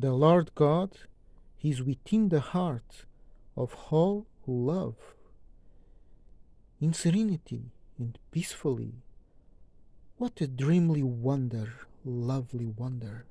The Lord God is within the heart of all who love. In serenity and peacefully, what a dreamly wonder, lovely wonder.